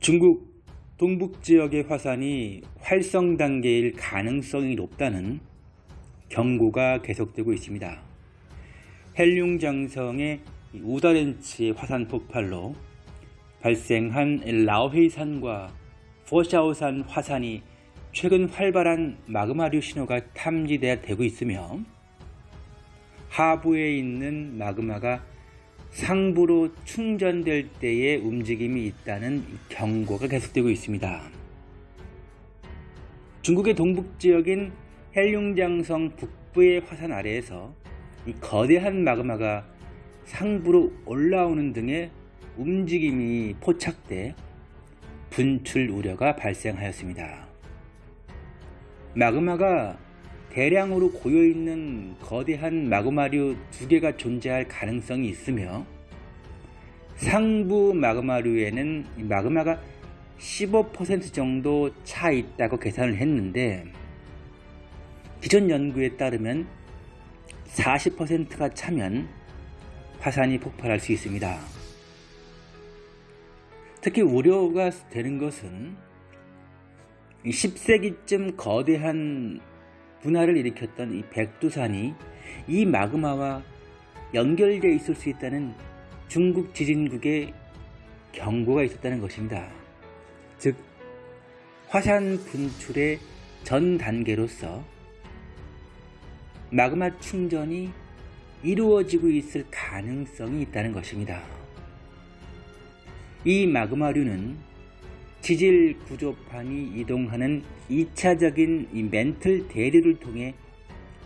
중국 동북 지역의 화산이 활성 단계일 가능성이 높다는 경고가 계속되고 있습니다. 헬륭장성의 우다렌치의 화산 폭발로 발생한 라오헤이산과 포샤오산 화산이 최근 활발한 마그마류 신호가 탐지되고 있으며 하부에 있는 마그마가 상부로 충전될 때의 움직임이 있다는 경고가 계속되고 있습니다. 중국의 동북지역인 헬륭장성 북부의 화산 아래에서 이 거대한 마그마가 상부로 올라오는 등의 움직임이 포착돼 분출 우려가 발생하였습니다. 마그마가 대량으로 고여있는 거대한 마그마류 두 개가 존재할 가능성이 있으며 상부 마그마류에는 마그마가 15% 정도 차 있다고 계산을 했는데 기존 연구에 따르면 40%가 차면 화산이 폭발할 수 있습니다. 특히 우려가 되는 것은 10세기쯤 거대한 분화를 일으켰던 이 백두산이 이 마그마와 연결되어 있을 수 있다는 중국 지진국의 경고가 있었다는 것입니다. 즉 화산 분출의 전 단계로서 마그마 충전이 이루어지고 있을 가능성이 있다는 것입니다. 이 마그마류는 지질 구조판이 이동하는 2차적인 이 멘틀 대류를 통해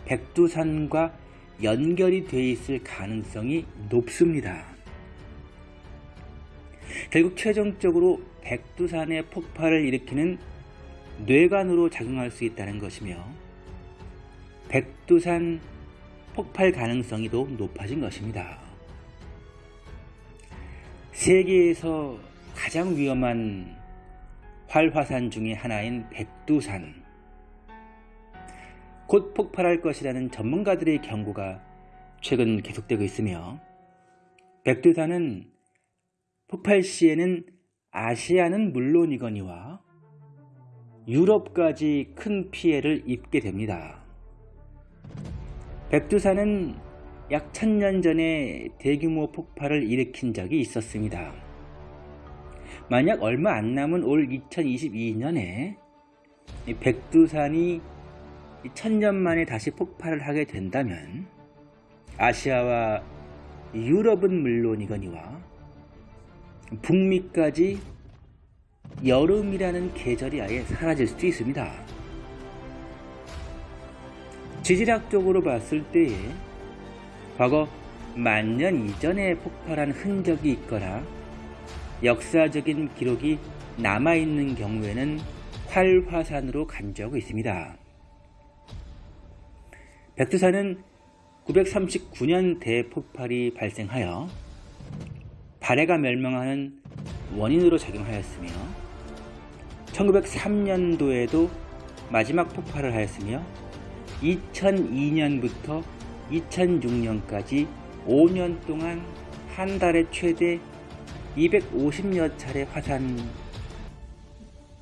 백두산과 연결이 되어 있을 가능성이 높습니다. 결국 최종적으로 백두산의 폭발을 일으키는 뇌관으로 작용할 수 있다는 것이며 백두산 폭발 가능성이 더 높아진 것입니다. 세계에서 가장 위험한 활화산 중의 하나인 백두산 곧 폭발할 것이라는 전문가들의 경고가 최근 계속되고 있으며 백두산은 폭발 시에는 아시아는 물론이거니와 유럽까지 큰 피해를 입게 됩니다. 백두산은 약 천년 전에 대규모 폭발을 일으킨 적이 있었습니다. 만약 얼마 안 남은 올 2022년에 백두산이 천년 만에 다시 폭발을 하게 된다면 아시아와 유럽은 물론이거니와 북미까지 여름이라는 계절이 아예 사라질 수도 있습니다. 지질학적으로 봤을 때에 과거 만년 이전에 폭발한 흔적이 있거나 역사적인 기록이 남아있는 경우에는 활화산으로 간주하고 있습니다. 백두산은 939년 대폭발이 발생하여 발해가 멸망하는 원인으로 작용하였으며 1903년도에도 마지막 폭발을 하였으며 2002년부터 2006년까지 5년 동안 한 달에 최대 250여 차례 화산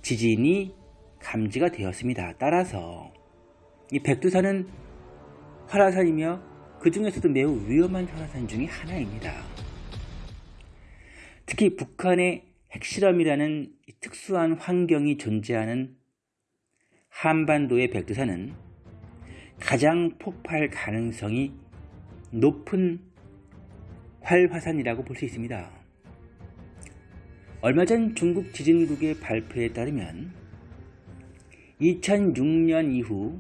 지진이 감지가 되었습니다. 따라서 이 백두산은 활화산이며 그 중에서도 매우 위험한 활화산 중의 하나입니다. 특히 북한의 핵실험이라는 특수한 환경이 존재하는 한반도의 백두산은 가장 폭발 가능성이 높은 활화산이라고 볼 수 있습니다. 얼마 전 중국 지진국의 발표에 따르면 2006년 이후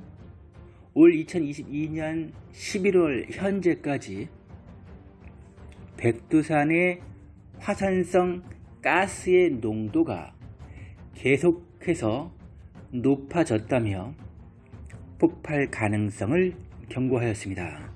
올 2022년 11월 현재까지 백두산의 화산성 가스의 농도가 계속해서 높아졌다며 폭발 가능성을 경고하였습니다.